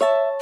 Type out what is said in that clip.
you